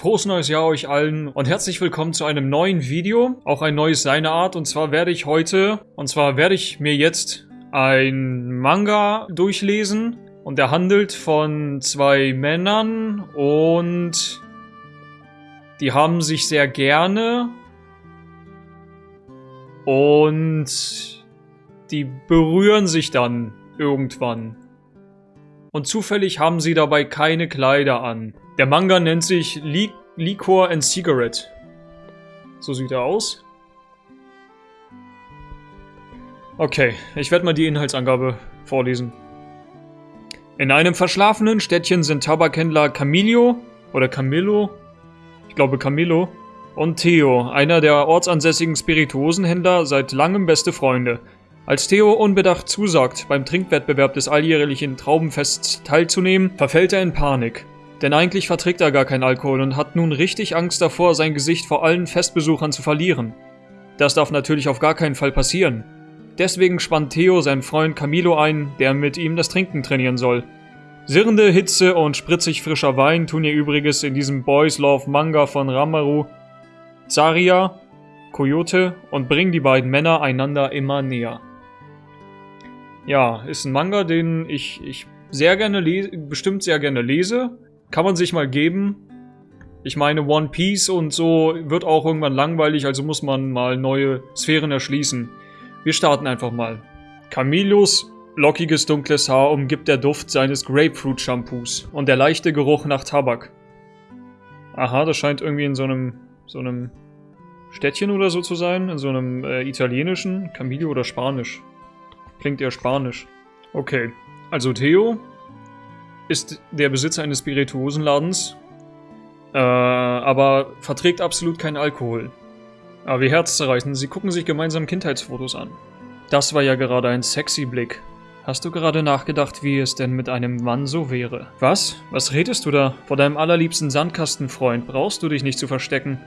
Frohes neues Jahr euch allen und herzlich willkommen zu einem neuen Video, auch ein neues seiner Art und zwar werde ich heute, und zwar werde ich mir jetzt ein Manga durchlesen und der handelt von zwei Männern und die haben sich sehr gerne und die berühren sich dann irgendwann. Und zufällig haben sie dabei keine Kleider an. Der Manga nennt sich Li Liquor and Cigarette. So sieht er aus. Okay, ich werde mal die Inhaltsangabe vorlesen. In einem verschlafenen Städtchen sind Tabakhändler Camillo oder Camillo, ich glaube Camillo, und Theo, einer der ortsansässigen Spirituosenhändler, seit langem beste Freunde. Als Theo unbedacht zusagt, beim Trinkwettbewerb des alljährlichen Traubenfests teilzunehmen, verfällt er in Panik. Denn eigentlich verträgt er gar keinen Alkohol und hat nun richtig Angst davor, sein Gesicht vor allen Festbesuchern zu verlieren. Das darf natürlich auf gar keinen Fall passieren. Deswegen spannt Theo seinen Freund Camilo ein, der mit ihm das Trinken trainieren soll. Sirrende Hitze und spritzig frischer Wein tun ihr Übriges in diesem Boys Love Manga von Ramaru, Zaria, Coyote und bringen die beiden Männer einander immer näher. Ja, ist ein Manga, den ich, ich sehr gerne lese, bestimmt sehr gerne lese. Kann man sich mal geben. Ich meine, One Piece und so wird auch irgendwann langweilig, also muss man mal neue Sphären erschließen. Wir starten einfach mal. Camillus lockiges dunkles Haar umgibt der Duft seines Grapefruit-Shampoos und der leichte Geruch nach Tabak. Aha, das scheint irgendwie in so einem, so einem Städtchen oder so zu sein, in so einem äh, italienischen, Camillo oder Spanisch. Klingt eher Spanisch. Okay, also Theo ist der Besitzer eines Spirituosenladens, äh, aber verträgt absolut keinen Alkohol. Aber wie herzzerreißend, sie gucken sich gemeinsam Kindheitsfotos an. Das war ja gerade ein sexy Blick. Hast du gerade nachgedacht, wie es denn mit einem Mann so wäre? Was? Was redest du da? Vor deinem allerliebsten Sandkastenfreund brauchst du dich nicht zu verstecken.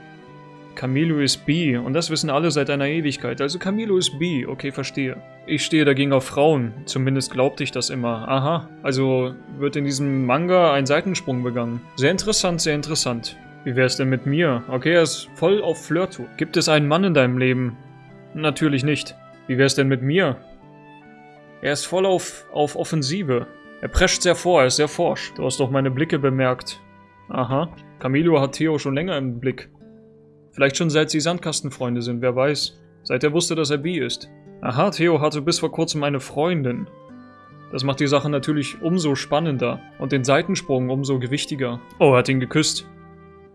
Camilo ist bi und das wissen alle seit einer Ewigkeit. Also Camilo ist bi, okay, verstehe. Ich stehe dagegen auf Frauen, zumindest glaubte ich das immer. Aha, also wird in diesem Manga ein Seitensprung begangen. Sehr interessant, sehr interessant. Wie wär's denn mit mir? Okay, er ist voll auf Flirtu. Gibt es einen Mann in deinem Leben? Natürlich nicht. Wie wär's denn mit mir? Er ist voll auf, auf Offensive. Er prescht sehr vor, er ist sehr forsch. Du hast doch meine Blicke bemerkt. Aha. Camilo hat Theo schon länger im Blick. Vielleicht schon seit sie Sandkastenfreunde sind, wer weiß. Seit er wusste, dass er bi ist. Aha, Theo hatte bis vor kurzem eine Freundin. Das macht die Sache natürlich umso spannender und den Seitensprung umso gewichtiger. Oh, er hat ihn geküsst.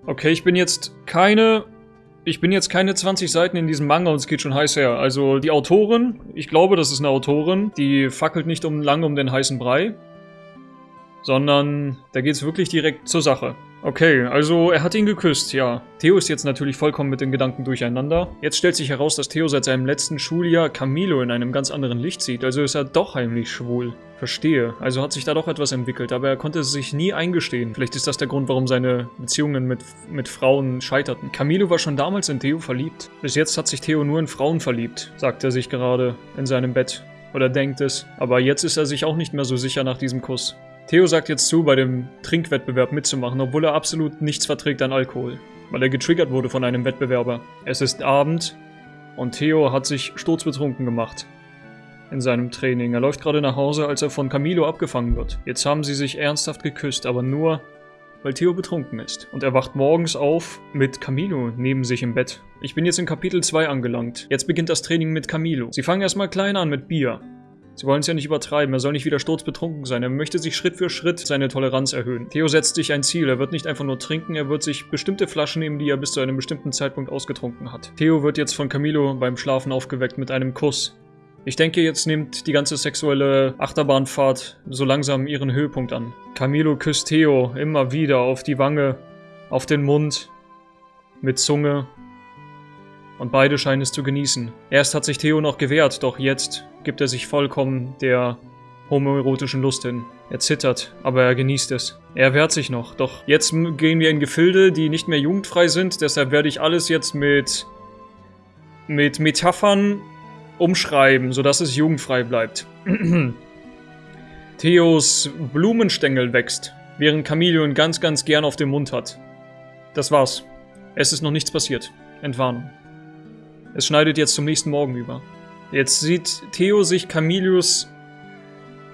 Okay, ich bin jetzt keine... Ich bin jetzt keine 20 Seiten in diesem Manga und es geht schon heiß her. Also die Autorin, ich glaube, das ist eine Autorin, die fackelt nicht um lange um den heißen Brei. Sondern da geht es wirklich direkt zur Sache. Okay, also er hat ihn geküsst, ja. Theo ist jetzt natürlich vollkommen mit den Gedanken durcheinander. Jetzt stellt sich heraus, dass Theo seit seinem letzten Schuljahr Camilo in einem ganz anderen Licht sieht, also ist er doch heimlich schwul. Verstehe. Also hat sich da doch etwas entwickelt, aber er konnte es sich nie eingestehen. Vielleicht ist das der Grund, warum seine Beziehungen mit, mit Frauen scheiterten. Camilo war schon damals in Theo verliebt. Bis jetzt hat sich Theo nur in Frauen verliebt, sagt er sich gerade in seinem Bett. Oder denkt es. Aber jetzt ist er sich auch nicht mehr so sicher nach diesem Kuss. Theo sagt jetzt zu, bei dem Trinkwettbewerb mitzumachen, obwohl er absolut nichts verträgt an Alkohol, weil er getriggert wurde von einem Wettbewerber. Es ist Abend und Theo hat sich sturzbetrunken gemacht in seinem Training. Er läuft gerade nach Hause, als er von Camilo abgefangen wird. Jetzt haben sie sich ernsthaft geküsst, aber nur, weil Theo betrunken ist. Und er wacht morgens auf mit Camilo neben sich im Bett. Ich bin jetzt in Kapitel 2 angelangt. Jetzt beginnt das Training mit Camilo. Sie fangen erstmal klein an mit Bier. Sie wollen es ja nicht übertreiben, er soll nicht wieder sturzbetrunken sein, er möchte sich Schritt für Schritt seine Toleranz erhöhen. Theo setzt sich ein Ziel, er wird nicht einfach nur trinken, er wird sich bestimmte Flaschen nehmen, die er bis zu einem bestimmten Zeitpunkt ausgetrunken hat. Theo wird jetzt von Camilo beim Schlafen aufgeweckt mit einem Kuss. Ich denke, jetzt nimmt die ganze sexuelle Achterbahnfahrt so langsam ihren Höhepunkt an. Camilo küsst Theo immer wieder auf die Wange, auf den Mund, mit Zunge und beide scheinen es zu genießen. Erst hat sich Theo noch gewehrt, doch jetzt gibt er sich vollkommen der homoerotischen Lust hin. Er zittert, aber er genießt es. Er wehrt sich noch, doch jetzt gehen wir in Gefilde, die nicht mehr jugendfrei sind, deshalb werde ich alles jetzt mit, mit Metaphern umschreiben, sodass es jugendfrei bleibt. Theos Blumenstängel wächst, während Camille ihn ganz, ganz gern auf dem Mund hat. Das war's. Es ist noch nichts passiert. Entwarnung. Es schneidet jetzt zum nächsten Morgen über. Jetzt sieht Theo sich Camilius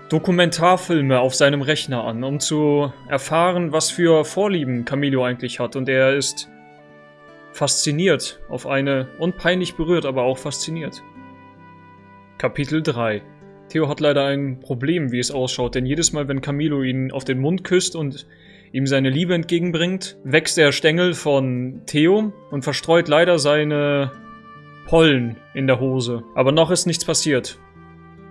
Dokumentarfilme auf seinem Rechner an, um zu erfahren, was für Vorlieben Camilio eigentlich hat. Und er ist fasziniert auf eine, unpeinlich berührt, aber auch fasziniert. Kapitel 3 Theo hat leider ein Problem, wie es ausschaut, denn jedes Mal, wenn Camilo ihn auf den Mund küsst und ihm seine Liebe entgegenbringt, wächst der Stängel von Theo und verstreut leider seine Pollen in der Hose. Aber noch ist nichts passiert.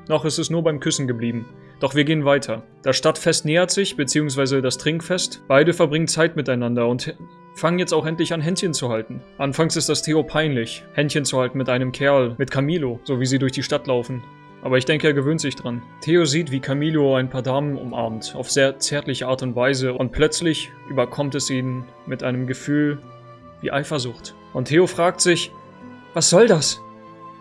Noch ist es nur beim Küssen geblieben. Doch wir gehen weiter. Das Stadtfest nähert sich, beziehungsweise das Trinkfest. Beide verbringen Zeit miteinander und fangen jetzt auch endlich an, Händchen zu halten. Anfangs ist das Theo peinlich, Händchen zu halten mit einem Kerl, mit Camilo, so wie sie durch die Stadt laufen. Aber ich denke, er gewöhnt sich dran. Theo sieht, wie Camilo ein paar Damen umarmt, auf sehr zärtliche Art und Weise, und plötzlich überkommt es ihn mit einem Gefühl wie Eifersucht. Und Theo fragt sich, was soll das?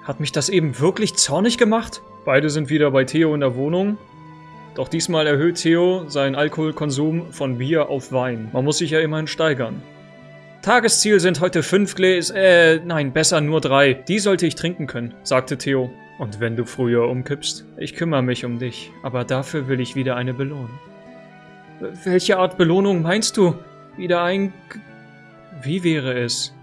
Hat mich das eben wirklich zornig gemacht? Beide sind wieder bei Theo in der Wohnung doch diesmal erhöht Theo seinen Alkoholkonsum von Bier auf Wein. Man muss sich ja immerhin steigern. Tagesziel sind heute fünf Gläser, äh, nein, besser nur drei. Die sollte ich trinken können, sagte Theo. Und wenn du früher umkippst? Ich kümmere mich um dich, aber dafür will ich wieder eine Belohnung. Welche Art Belohnung meinst du? Wieder ein... Wie wäre es?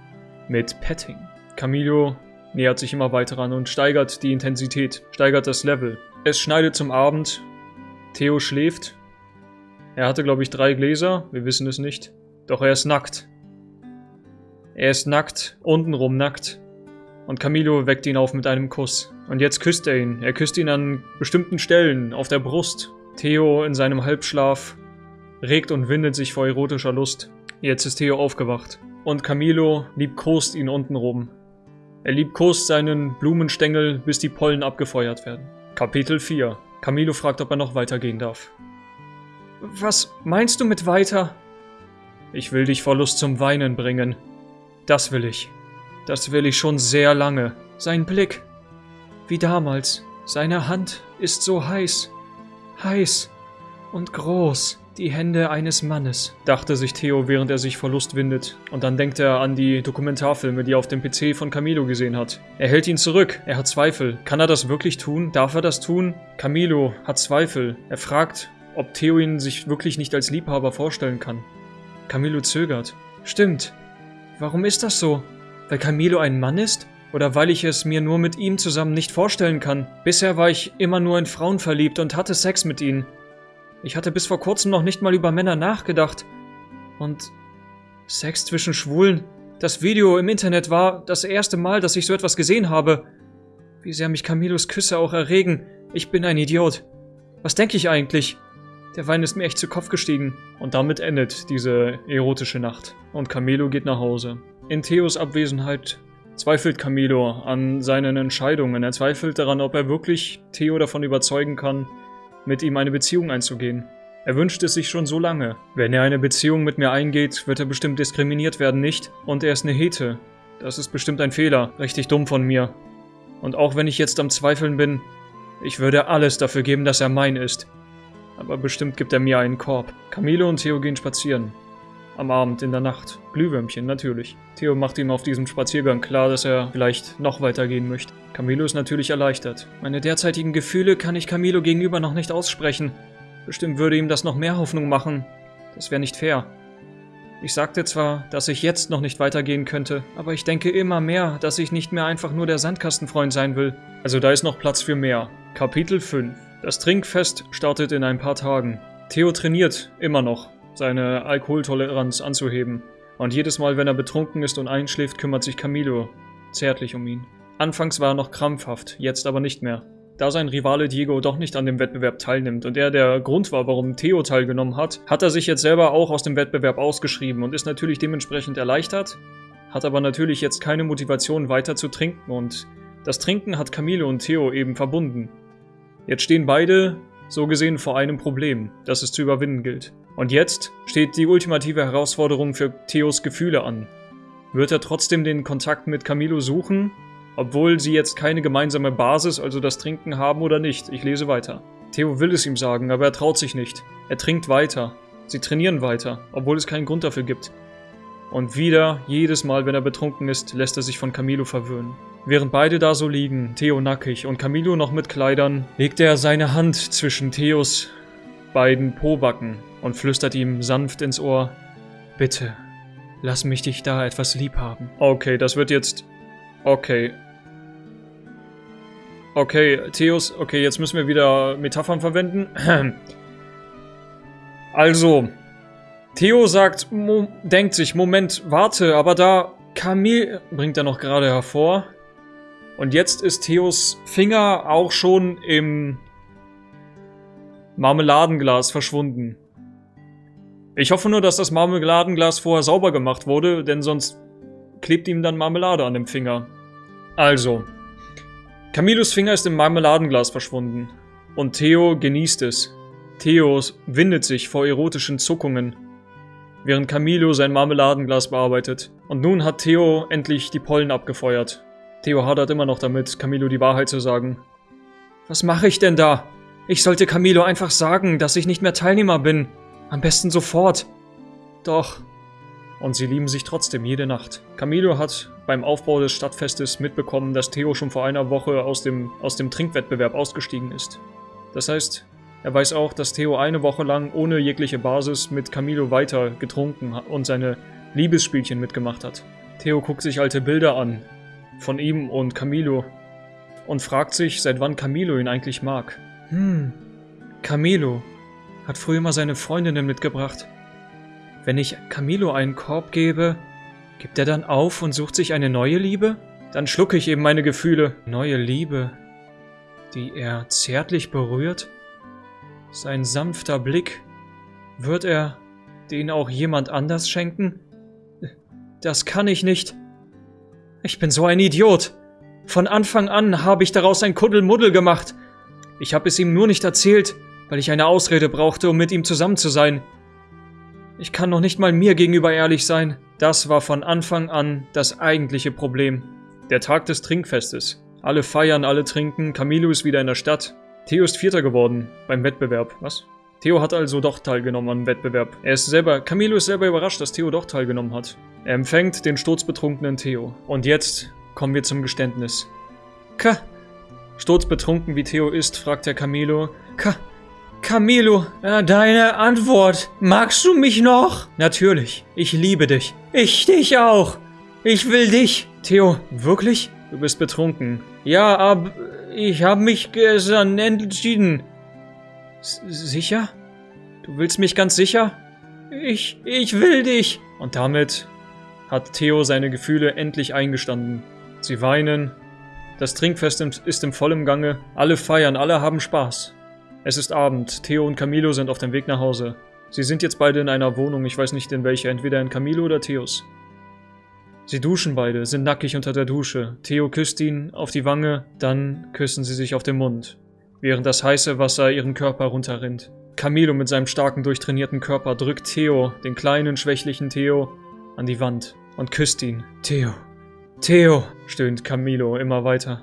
Mit Petting. Camilo nähert sich immer weiter an und steigert die Intensität, steigert das Level. Es schneidet zum Abend Theo schläft. Er hatte, glaube ich, drei Gläser. Wir wissen es nicht. Doch er ist nackt. Er ist nackt, untenrum nackt. Und Camilo weckt ihn auf mit einem Kuss. Und jetzt küsst er ihn. Er küsst ihn an bestimmten Stellen, auf der Brust. Theo in seinem Halbschlaf regt und windet sich vor erotischer Lust. Jetzt ist Theo aufgewacht. Und Camilo liebkost ihn untenrum. Er liebkost seinen Blumenstängel, bis die Pollen abgefeuert werden. Kapitel 4 Camilo fragt, ob er noch weitergehen darf. Was meinst du mit weiter? Ich will dich vor Lust zum Weinen bringen. Das will ich. Das will ich schon sehr lange. Sein Blick. Wie damals. Seine Hand ist so heiß. Heiß. Und groß die Hände eines Mannes, dachte sich Theo, während er sich vor Lust windet. Und dann denkt er an die Dokumentarfilme, die er auf dem PC von Camilo gesehen hat. Er hält ihn zurück, er hat Zweifel. Kann er das wirklich tun? Darf er das tun? Camilo hat Zweifel. Er fragt, ob Theo ihn sich wirklich nicht als Liebhaber vorstellen kann. Camilo zögert. Stimmt. Warum ist das so? Weil Camilo ein Mann ist? Oder weil ich es mir nur mit ihm zusammen nicht vorstellen kann? Bisher war ich immer nur in Frauen verliebt und hatte Sex mit ihnen. Ich hatte bis vor kurzem noch nicht mal über Männer nachgedacht. Und Sex zwischen Schwulen. Das Video im Internet war das erste Mal, dass ich so etwas gesehen habe. Wie sehr mich Camilos Küsse auch erregen. Ich bin ein Idiot. Was denke ich eigentlich? Der Wein ist mir echt zu Kopf gestiegen. Und damit endet diese erotische Nacht. Und Camilo geht nach Hause. In Theos Abwesenheit zweifelt Camilo an seinen Entscheidungen. Er zweifelt daran, ob er wirklich Theo davon überzeugen kann, mit ihm eine Beziehung einzugehen. Er wünscht es sich schon so lange. Wenn er eine Beziehung mit mir eingeht, wird er bestimmt diskriminiert werden, nicht? Und er ist eine Hete. Das ist bestimmt ein Fehler. Richtig dumm von mir. Und auch wenn ich jetzt am Zweifeln bin, ich würde alles dafür geben, dass er mein ist. Aber bestimmt gibt er mir einen Korb. Camilo und Theo gehen spazieren. Am Abend, in der Nacht. Glühwürmchen, natürlich. Theo macht ihm auf diesem Spaziergang klar, dass er vielleicht noch weitergehen möchte. Camilo ist natürlich erleichtert. Meine derzeitigen Gefühle kann ich Camilo gegenüber noch nicht aussprechen. Bestimmt würde ihm das noch mehr Hoffnung machen. Das wäre nicht fair. Ich sagte zwar, dass ich jetzt noch nicht weitergehen könnte, aber ich denke immer mehr, dass ich nicht mehr einfach nur der Sandkastenfreund sein will. Also da ist noch Platz für mehr. Kapitel 5 Das Trinkfest startet in ein paar Tagen. Theo trainiert, immer noch seine Alkoholtoleranz anzuheben. Und jedes Mal, wenn er betrunken ist und einschläft, kümmert sich Camilo zärtlich um ihn. Anfangs war er noch krampfhaft, jetzt aber nicht mehr. Da sein Rivale Diego doch nicht an dem Wettbewerb teilnimmt und er der Grund war, warum Theo teilgenommen hat, hat er sich jetzt selber auch aus dem Wettbewerb ausgeschrieben und ist natürlich dementsprechend erleichtert, hat aber natürlich jetzt keine Motivation weiter zu trinken und das Trinken hat Camilo und Theo eben verbunden. Jetzt stehen beide so gesehen vor einem Problem, das es zu überwinden gilt. Und jetzt steht die ultimative Herausforderung für Theos Gefühle an. Wird er trotzdem den Kontakt mit Camilo suchen, obwohl sie jetzt keine gemeinsame Basis, also das Trinken haben oder nicht? Ich lese weiter. Theo will es ihm sagen, aber er traut sich nicht. Er trinkt weiter. Sie trainieren weiter, obwohl es keinen Grund dafür gibt. Und wieder, jedes Mal, wenn er betrunken ist, lässt er sich von Camilo verwöhnen. Während beide da so liegen, Theo nackig und Camilo noch mit Kleidern, legt er seine Hand zwischen Theos beiden Pobacken und flüstert ihm sanft ins Ohr, Bitte, lass mich dich da etwas lieb haben. Okay, das wird jetzt... Okay. Okay, Theos, okay, jetzt müssen wir wieder Metaphern verwenden. Also, Theo sagt, Mo denkt sich, Moment, warte, aber da Camille bringt er noch gerade hervor. Und jetzt ist Theos Finger auch schon im Marmeladenglas verschwunden. Ich hoffe nur, dass das Marmeladenglas vorher sauber gemacht wurde, denn sonst klebt ihm dann Marmelade an dem Finger. Also, Camilos Finger ist im Marmeladenglas verschwunden. Und Theo genießt es. Theo windet sich vor erotischen Zuckungen, während Camilo sein Marmeladenglas bearbeitet. Und nun hat Theo endlich die Pollen abgefeuert. Theo hadert immer noch damit, Camilo die Wahrheit zu sagen. Was mache ich denn da? Ich sollte Camilo einfach sagen, dass ich nicht mehr Teilnehmer bin. Am besten sofort. Doch. Und sie lieben sich trotzdem jede Nacht. Camilo hat beim Aufbau des Stadtfestes mitbekommen, dass Theo schon vor einer Woche aus dem, aus dem Trinkwettbewerb ausgestiegen ist. Das heißt, er weiß auch, dass Theo eine Woche lang ohne jegliche Basis mit Camilo weiter getrunken und seine Liebesspielchen mitgemacht hat. Theo guckt sich alte Bilder an, von ihm und Camilo, und fragt sich, seit wann Camilo ihn eigentlich mag. Hm, Camilo hat früher mal seine Freundinnen mitgebracht. Wenn ich Camilo einen Korb gebe, gibt er dann auf und sucht sich eine neue Liebe? Dann schlucke ich eben meine Gefühle. Neue Liebe, die er zärtlich berührt? Sein sanfter Blick, wird er den auch jemand anders schenken? Das kann ich nicht. Ich bin so ein Idiot. Von Anfang an habe ich daraus ein Kuddelmuddel gemacht. Ich habe es ihm nur nicht erzählt, weil ich eine Ausrede brauchte, um mit ihm zusammen zu sein. Ich kann noch nicht mal mir gegenüber ehrlich sein. Das war von Anfang an das eigentliche Problem. Der Tag des Trinkfestes. Alle feiern, alle trinken, Camilo ist wieder in der Stadt. Theo ist Vierter geworden beim Wettbewerb. Was? Theo hat also doch teilgenommen am Wettbewerb. Er ist selber, Camilo ist selber überrascht, dass Theo doch teilgenommen hat. Er empfängt den sturzbetrunkenen Theo. Und jetzt kommen wir zum Geständnis. Ka. Sturzbetrunken wie Theo ist, fragt der Camilo. Ka. Camilo, äh, deine Antwort. Magst du mich noch? Natürlich. Ich liebe dich. Ich dich auch. Ich will dich. Theo, wirklich? Du bist betrunken. Ja, aber ich habe mich gestern entschieden. S sicher? Du willst mich ganz sicher? Ich, ich will dich. Und damit hat Theo seine Gefühle endlich eingestanden. Sie weinen. Das Trinkfest ist im vollen Gange. Alle feiern, alle haben Spaß. Es ist Abend. Theo und Camilo sind auf dem Weg nach Hause. Sie sind jetzt beide in einer Wohnung, ich weiß nicht in welcher, entweder in Camilo oder Theos. Sie duschen beide, sind nackig unter der Dusche. Theo küsst ihn auf die Wange, dann küssen sie sich auf den Mund, während das heiße Wasser ihren Körper runterrinnt. Camilo mit seinem starken, durchtrainierten Körper drückt Theo, den kleinen, schwächlichen Theo, an die Wand und küsst ihn. Theo, Theo, stöhnt Camilo immer weiter.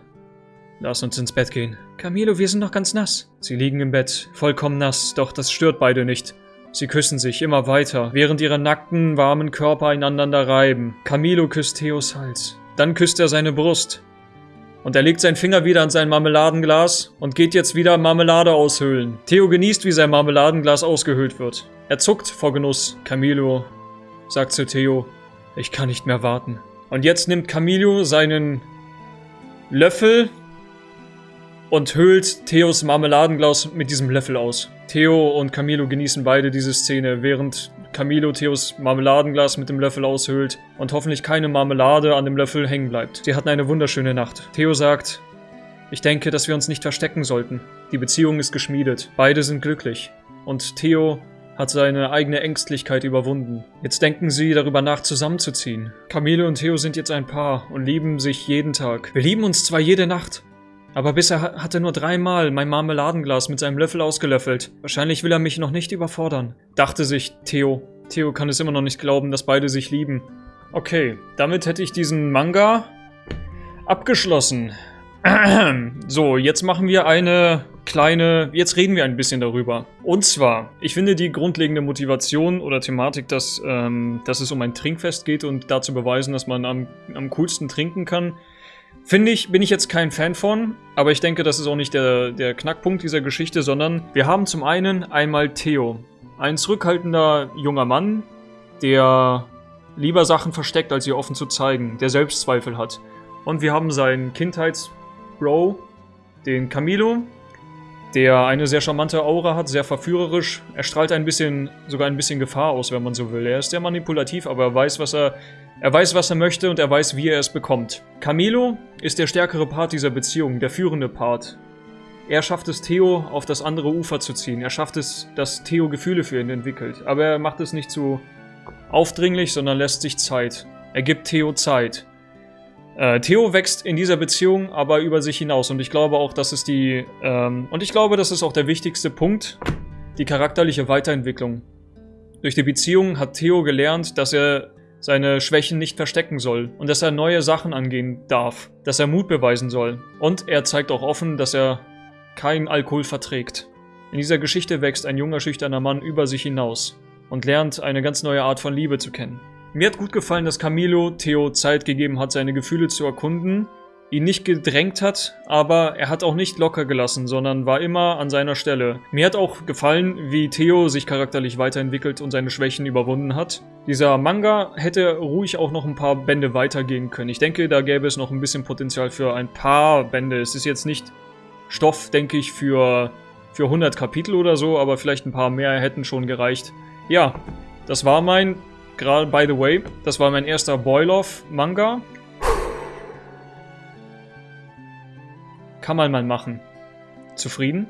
Lass uns ins Bett gehen. Camilo, wir sind noch ganz nass. Sie liegen im Bett, vollkommen nass, doch das stört beide nicht. Sie küssen sich immer weiter, während ihre nackten, warmen Körper einander reiben. Camilo küsst Theos Hals. Dann küsst er seine Brust. Und er legt seinen Finger wieder an sein Marmeladenglas und geht jetzt wieder Marmelade aushöhlen. Theo genießt, wie sein Marmeladenglas ausgehöhlt wird. Er zuckt vor Genuss. Camilo sagt zu Theo, ich kann nicht mehr warten. Und jetzt nimmt Camilo seinen Löffel und höhlt Theos Marmeladenglas mit diesem Löffel aus. Theo und Camilo genießen beide diese Szene, während Camilo Theos Marmeladenglas mit dem Löffel aushöhlt und hoffentlich keine Marmelade an dem Löffel hängen bleibt. Sie hatten eine wunderschöne Nacht. Theo sagt, ich denke, dass wir uns nicht verstecken sollten. Die Beziehung ist geschmiedet. Beide sind glücklich. Und Theo hat seine eigene Ängstlichkeit überwunden. Jetzt denken sie darüber nach, zusammenzuziehen. Camilo und Theo sind jetzt ein Paar und lieben sich jeden Tag. Wir lieben uns zwar jede Nacht, aber bisher hat er nur dreimal mein Marmeladenglas mit seinem Löffel ausgelöffelt. Wahrscheinlich will er mich noch nicht überfordern. Dachte sich Theo. Theo kann es immer noch nicht glauben, dass beide sich lieben. Okay, damit hätte ich diesen Manga abgeschlossen. So, jetzt machen wir eine kleine, jetzt reden wir ein bisschen darüber. Und zwar, ich finde die grundlegende Motivation oder Thematik, dass, ähm, dass es um ein Trinkfest geht und dazu beweisen, dass man am, am coolsten trinken kann, finde ich, bin ich jetzt kein Fan von, aber ich denke, das ist auch nicht der, der Knackpunkt dieser Geschichte, sondern wir haben zum einen einmal Theo. Ein zurückhaltender junger Mann, der lieber Sachen versteckt, als sie offen zu zeigen, der Selbstzweifel hat. Und wir haben seinen Kindheitsbro, den Camilo, der eine sehr charmante Aura hat, sehr verführerisch. Er strahlt ein bisschen, sogar ein bisschen Gefahr aus, wenn man so will. Er ist sehr manipulativ, aber er weiß, was er, er weiß, was er möchte und er weiß, wie er es bekommt. Camilo ist der stärkere Part dieser Beziehung, der führende Part. Er schafft es, Theo auf das andere Ufer zu ziehen. Er schafft es, dass Theo Gefühle für ihn entwickelt. Aber er macht es nicht zu aufdringlich, sondern lässt sich Zeit. Er gibt Theo Zeit. Äh, Theo wächst in dieser Beziehung aber über sich hinaus und ich glaube auch, das ist die ähm, und ich glaube, das ist auch der wichtigste Punkt, die charakterliche Weiterentwicklung. Durch die Beziehung hat Theo gelernt, dass er seine Schwächen nicht verstecken soll und dass er neue Sachen angehen darf, dass er Mut beweisen soll und er zeigt auch offen, dass er keinen Alkohol verträgt. In dieser Geschichte wächst ein junger schüchterner Mann über sich hinaus und lernt eine ganz neue Art von Liebe zu kennen. Mir hat gut gefallen, dass Camilo Theo Zeit gegeben hat, seine Gefühle zu erkunden, ihn nicht gedrängt hat, aber er hat auch nicht locker gelassen, sondern war immer an seiner Stelle. Mir hat auch gefallen, wie Theo sich charakterlich weiterentwickelt und seine Schwächen überwunden hat. Dieser Manga hätte ruhig auch noch ein paar Bände weitergehen können. Ich denke, da gäbe es noch ein bisschen Potenzial für ein paar Bände. Es ist jetzt nicht Stoff, denke ich, für, für 100 Kapitel oder so, aber vielleicht ein paar mehr hätten schon gereicht. Ja, das war mein, gerade by the way, das war mein erster Boil-Off-Manga. Kann man mal machen. Zufrieden?